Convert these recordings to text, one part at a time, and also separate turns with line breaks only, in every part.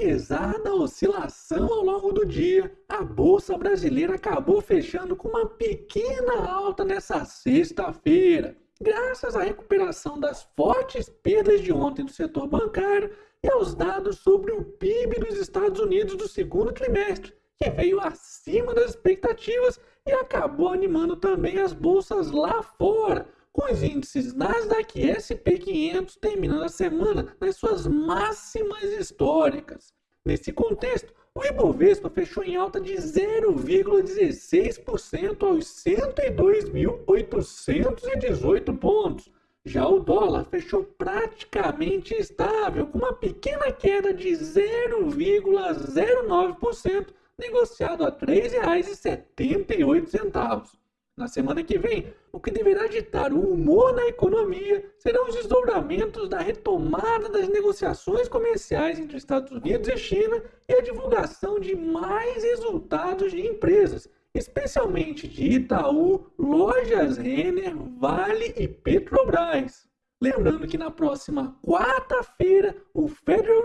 apesar da oscilação ao longo do dia, a bolsa brasileira acabou fechando com uma pequena alta nessa sexta-feira, graças à recuperação das fortes perdas de ontem do setor bancário e aos dados sobre o PIB dos Estados Unidos do segundo trimestre, que veio acima das expectativas e acabou animando também as bolsas lá fora, com os índices Nasdaq e SP 500 terminando a semana nas suas máximas históricas. Nesse contexto, o Ibovespa fechou em alta de 0,16% aos 102.818 pontos. Já o dólar fechou praticamente estável, com uma pequena queda de 0,09%, negociado a R$ 3,78. Na semana que vem, o que deverá ditar o humor na economia serão os desdobramentos da retomada das negociações comerciais entre Estados Unidos e China e a divulgação de mais resultados de empresas, especialmente de Itaú, Lojas Renner, Vale e Petrobras. Lembrando que na próxima quarta-feira,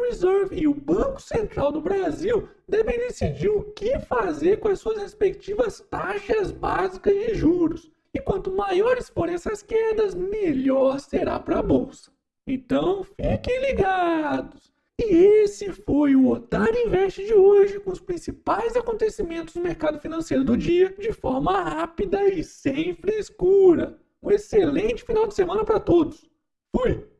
Reserve e o Banco Central do Brasil devem decidir o que fazer com as suas respectivas taxas básicas de juros. E quanto maiores forem essas quedas, melhor será para a bolsa. Então, fiquem ligados. E esse foi o Otário Invest de hoje, com os principais acontecimentos do mercado financeiro do dia, de forma rápida e sem frescura. Um excelente final de semana para todos. Fui!